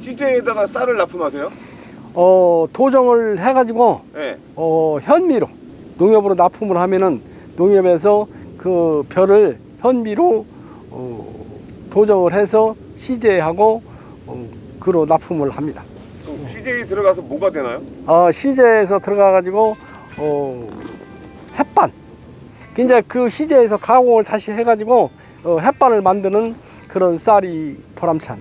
CJ에다가 쌀을 납품하세요? 어, 도정을 해가지고 네. 어, 현미로 농협으로 납품을 하면은 농협에서 그 벼를 현미로 어, 도정을 해서 CJ하고 어, 그로 납품을 합니다. 들어가서 뭐가 되나요? 어, CJ에서 들어가가지고 어, 햇반. 이제 그 CJ에서 가공을 다시 해가지고 어, 햇반을 만드는 그런 쌀이 보람찬.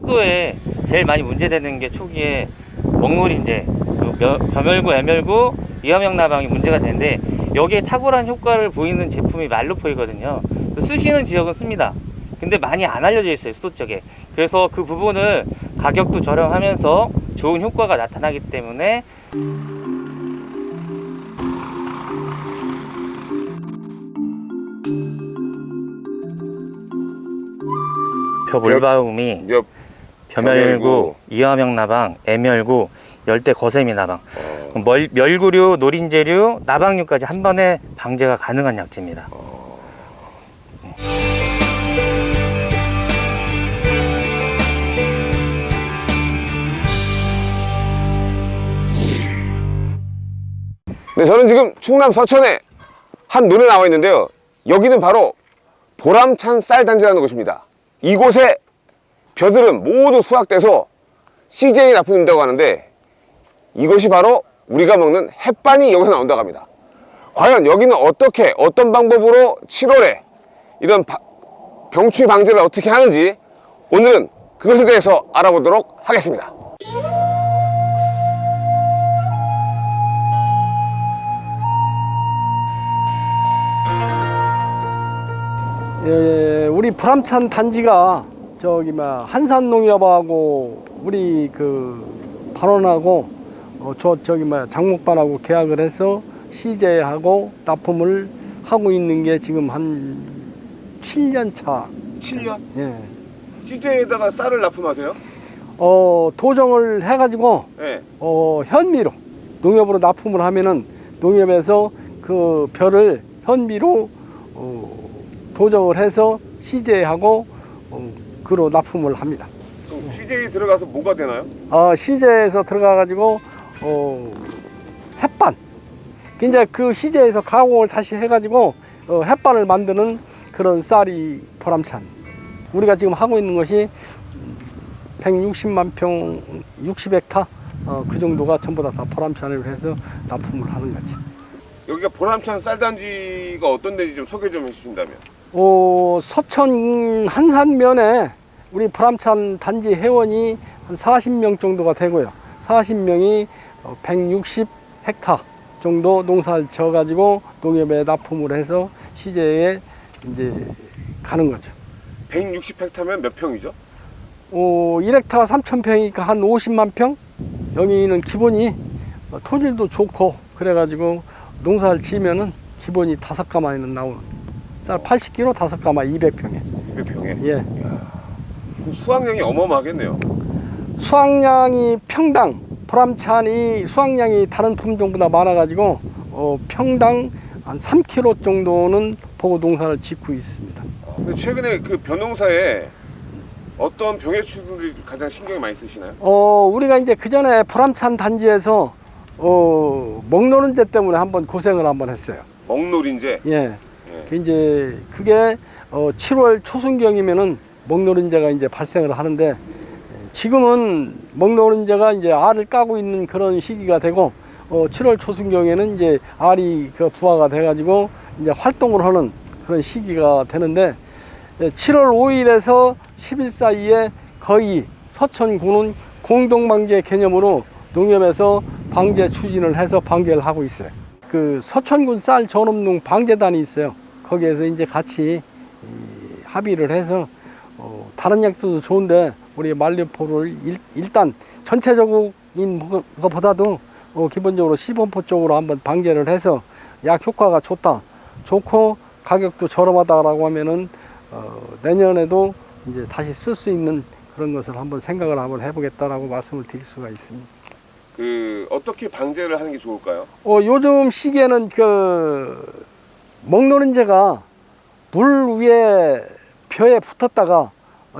속도에 제일 많이 문제되는 게 초기에 먹물인제, 그 며- 벼멸구, 애멸구, 이화명 나방이 문제가 되는데 여기에 탁월한 효과를 보이는 제품이 말루포이거든요. 그 쓰시는 지역은 씁니다. 근데 많이 안 알려져 있어요 수도 쪽에. 그래서 그 부분을 가격도 저렴하면서 좋은 효과가 나타나기 때문에 벼물바움이 몇 벼멸구, 이화명 나방, 애멸구, 열대 거세미 나방, 어, 멀, 멸구류, 노린재류, 나방류까지 한 번에 방제가 가능한 약재입니다. 네, 저는 지금 충남 서천에 한 논에 나와 있는데요. 여기는 바로 보람찬 쌀단지라는 곳입니다. 이곳에 벼들은 모두 수확돼서 CJ 납품된다고 하는데 이것이 바로 우리가 먹는 햇반이 여기서 나온다고 합니다. 과연 여기는 어떻게 어떤 방법으로 7월에 이런 바- 병충해 방제를 어떻게 하는지 오늘은 그것에 대해서 알아보도록 하겠습니다. 예, 우리 불암찬 단지가 저기 막 한산농협하고 우리 그 반원하고 어, 저 저기 막 장목반하고 계약을 해서 CJ하고 납품을 하고 있는 게 지금 한 7년 차. 7년? 예. CJ에다가 쌀을 납품하세요? 어, 도정을 해가지고 네. 어, 현미로 농협으로 납품을 하면은 농협에서 그 벼를 현미로 어, 도정을 해서 CJ하고 어, 그로 납품을 합니다. CJ 들어가서 뭐가 되나요? 어, CJ에서 들어가가지고 어, 햇반. 이제 그 CJ에서 가공을 다시 해가지고 어, 햇반을 만드는 그런 쌀이 보람찬. 우리가 지금 하고 있는 것이 160만 평, 60헥타 어, 그 정도가 전부 다, 다 보람찬을 해서 납품을 하는 거지. 여기가 보람찬 쌀단지가 어떤 데인지 좀 소개 좀 해주신다면 어, 서천 한산면에 우리 보람찬 단지 회원이 한 40명 정도가 되고요. 40명이 160 헥타 정도 농사를 지어가지고 농협에 납품을 해서 시제에 이제 가는 거죠. 160 헥타면 몇 평이죠? 어, 1헥타가 3,000평이니까 한 50만 평? 여기는 기본이 어, 토질도 좋고 그래가지고 농사를 지으면은 기본이 다섯 가마에는 나오는 쌀 80kg 다섯 가마 200평에 200평에 예. 수확량이 어마어마하겠네요 수확량이 평당 보람찬이 수확량이 다른 품종보다 많아 가지고 어, 평당 한 3kg 정도는 보고 농사를 짓고 있습니다. 근데 최근에 그 벼농사에 어떤 병해충들이 가장 신경이 많이 쓰시나요? 어, 우리가 이제 그 전에 보람찬 단지에서 어, 먹노른제 때문에 한번 고생을 한번 했어요. 먹놀인제 예. 예. 그 이제 그게 어, 7월 초순경이면은 먹노른제가 이제 발생을 하는데 지금은 먹노른제가 이제 알을 까고 있는 그런 시기가 되고 어, 7월 초순경에는 이제 알이 그 부화가 돼가지고 이제 활동을 하는 그런 시기가 되는데 예, 7월 5일에서 10일 사이에 거의 서천구는 공동방제 개념으로 농협에서 방제 추진을 해서 방제를 하고 있어요. 그 서천군 쌀 전업농 방제단이 있어요. 거기에서 이제 같이 이 합의를 해서 어, 다른 약도 좋은데 우리 말리포를 일, 일단 전체적인 것보다도 어, 기본적으로 시범포 쪽으로 한번 방제를 해서 약 효과가 좋다, 좋고 가격도 저렴하다라고 하면은 어, 내년에도 이제 다시 쓸 수 있는 그런 것을 한번 생각을 한번 해보겠다라고 말씀을 드릴 수가 있습니다. 그 어떻게 방제를 하는 게 좋을까요? 어, 요즘 시기에는 그 먹노른제가 물 위에 벼에 붙었다가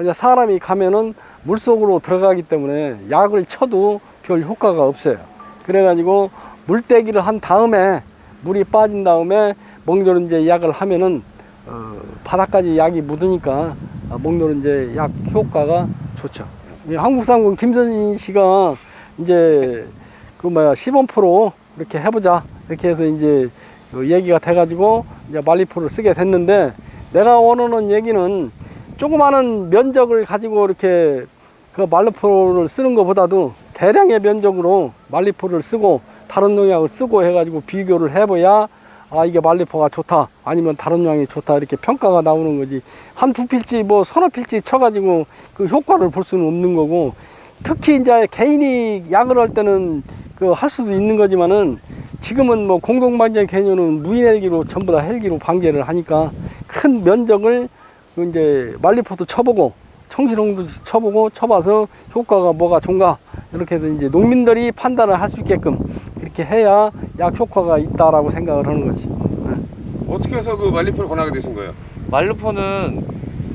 이제 사람이 가면은 물 속으로 들어가기 때문에 약을 쳐도 별 효과가 없어요. 그래가지고 물떼기를 한 다음에 물이 빠진 다음에 먹노른제 약을 하면은 어, 바닥까지 약이 묻으니까 아, 먹노른제 약 효과가 좋죠. 이 한국상군 김선진 씨가 이제 그 뭐야 시범 프로 이렇게 해보자 이렇게 해서 이제 그 얘기가 돼가지고 이제 말리포를 쓰게 됐는데 내가 원하는 얘기는 조그마한 면적을 가지고 이렇게 그 말리포를 쓰는 것보다도 대량의 면적으로 말리포를 쓰고 다른 농약을 쓰고 해가지고 비교를 해봐야 아 이게 말리포가 좋다 아니면 다른 농약이 좋다 이렇게 평가가 나오는 거지. 한 두 필지 뭐 서너 필지 쳐가지고 그 효과를 볼 수는 없는 거고 특히 이제 개인이 약을 할 때는 그 할 수도 있는 거지만은 지금은 뭐 공동방제 개념은 무인 헬기로 전부 다 헬기로 방제를 하니까 큰 면적을 그 이제 말리포도 쳐보고 청신홍도 쳐보고 쳐봐서 효과가 뭐가 좋은가 이렇게 해서 이제 농민들이 판단을 할 수 있게끔 이렇게 해야 약 효과가 있다라고 생각을 하는 거지. 어떻게 해서 그 말리포를 권하게 되신 거예요? 말루포는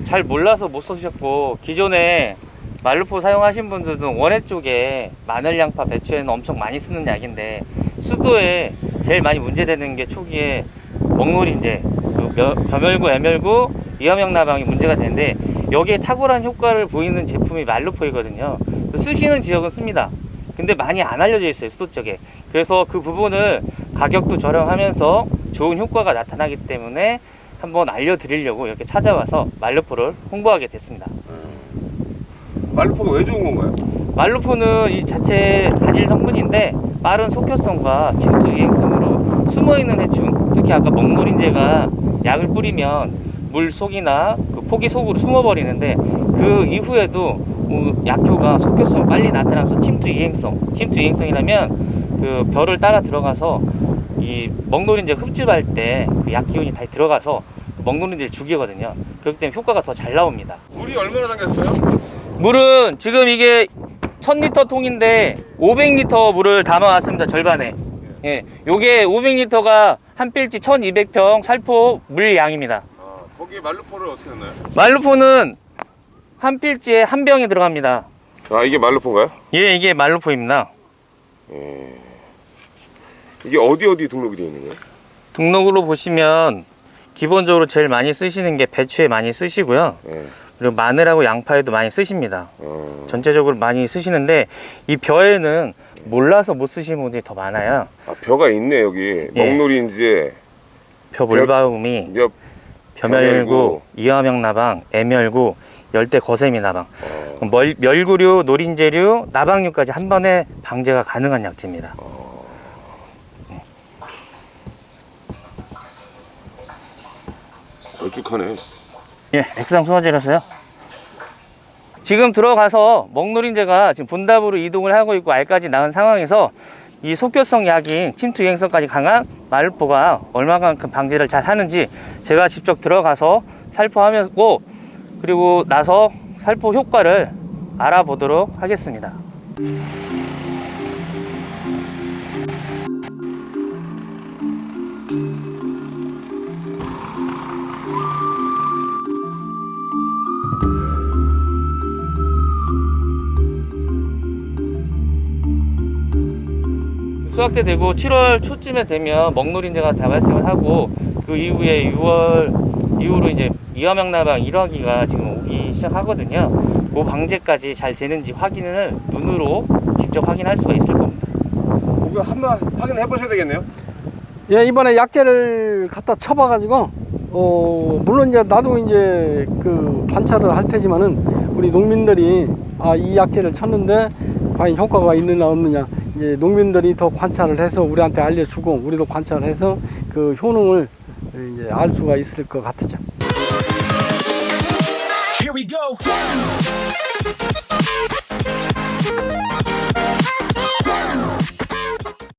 잘 몰라서 못 쓰셨고 기존에 말루포 사용하신 분들은 원해 쪽에 마늘, 양파, 배추에는 엄청 많이 쓰는 약인데 수도에 제일 많이 문제되는 게 초기에 먹놀인제, 그 며- 벼멸구, 애멸구, 이화명 나방이 문제가 되는데 여기에 탁월한 효과를 보이는 제품이 말루포이거든요. 쓰시는 지역은 씁니다. 근데 많이 안 알려져 있어요 수도 쪽에. 그래서 그 부분을 가격도 저렴하면서 좋은 효과가 나타나기 때문에 한번 알려드리려고 이렇게 찾아와서 말루포를 홍보하게 됐습니다. 말리포가 왜 좋은 건가요? 말루포는 이 자체 단일 성분인데 빠른 속효성과 침투 유행성으로 숨어있는 해충 특히 아까 먹놀인제가 약을 뿌리면 물 속이나 그 포기 속으로 숨어버리는데 그 이후에도 어, 약효가 속효성 빨리 나타나서 침투 유행성 침투 유행성이라면 그 별을 따라 들어가서 이 먹놀인제 흡집할 때 그 약기운이 다 들어가서 그 먹놀인제를 죽이거든요 그렇기 때문에 효과가 더 잘 나옵니다 물이 얼마나 담겼어요? 물은 지금 이게 1000리터 통인데 500리터 물을 담아왔습니다 절반에 예, 요게 500리터가 한 필지 1200평 살포 물 양입니다 아, 거기에 말리포를 어떻게 넣나요? 말루포는 한 필지에 한 병이 들어갑니다 아 이게 말리포인가요? 예 이게 말루포입니다 이게 어디 어디 등록이 되어 있는 거예요? 등록으로 보시면 기본적으로 제일 많이 쓰시는 게 배추에 많이 쓰시고요 예. 그리고 마늘하고 양파에도 많이 쓰십니다 어. 전체적으로 많이 쓰시는데 이 벼에는 몰라서 못 쓰시는 분들이 더 많아요 아 벼가 있네 여기 예. 먹놀이인지 벼 물바움이 몇 벼멸구, 벼멸구. 이화명 나방, 애멸구, 열대 거세미 나방, 어. 멀, 멸구류, 노린재류, 나방류까지 한 번에 방제가 가능한 약재입니다. 걸쭉하네 예, 액상 소화제라서요. 지금 들어가서 먹노린재가 지금 분답으로 이동을 하고 있고 알까지 낳은 상황에서 이 속효성 약인 침투 유행성까지 강한 말포가 얼마만큼 방제를 잘 하는지 제가 직접 들어가서 살포하고 그리고 나서 살포 효과를 알아보도록 하겠습니다. 수확 때 되고 7월 초쯤에 되면 먹놀인제가 다 발생을 하고 그 이후에 6월 이후로 이제 이화명나방 1화기가 지금 오기 시작하거든요. 그 방제까지 잘 되는지 확인을 눈으로 직접 확인할 수가 있을 겁니다. 그거 한번 확인해 보셔야 되겠네요 예, 이번에 약재를 갖다 쳐봐가지고, 어, 물론 이제 나도 이제 그 관찰을 할 테지만은 우리 농민들이 아, 이 약재를 쳤는데 과연 효과가 있느냐 없느냐. 이제 농민들이 더 관찰을 해서 우리한테 알려주고 우리도 관찰을 해서 그 효능을 이제 알 수가 있을 것 같죠.